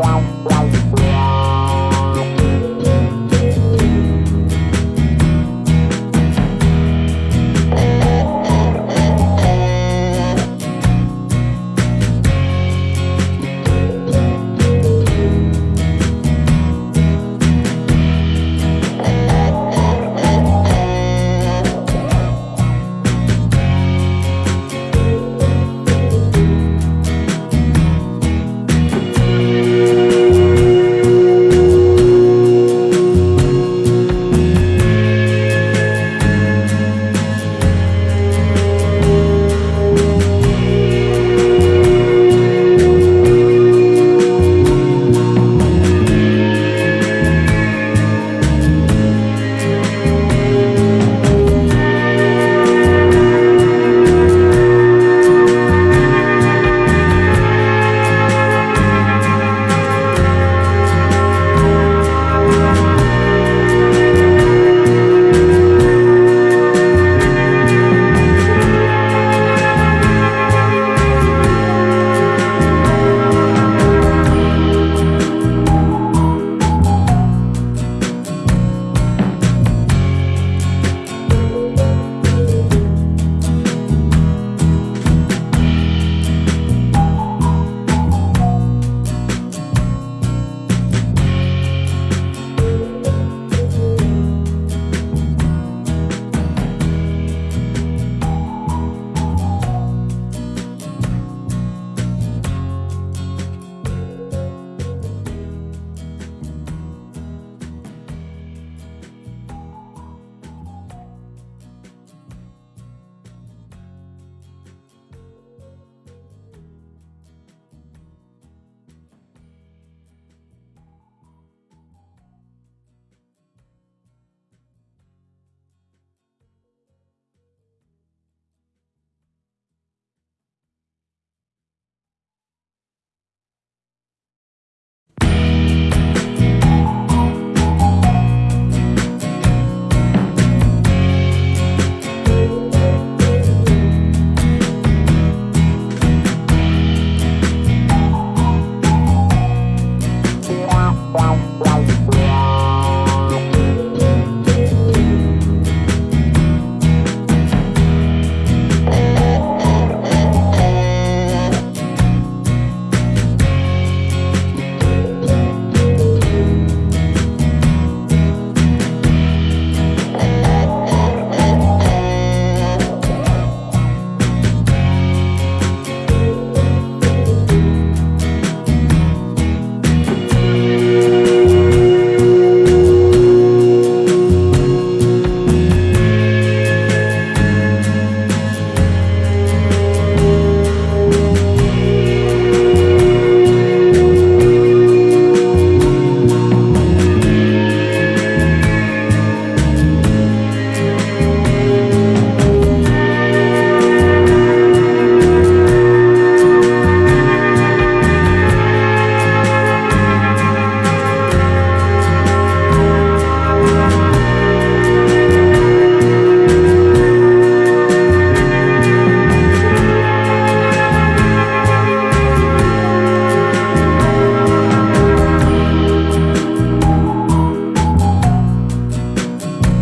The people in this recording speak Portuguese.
Tchau.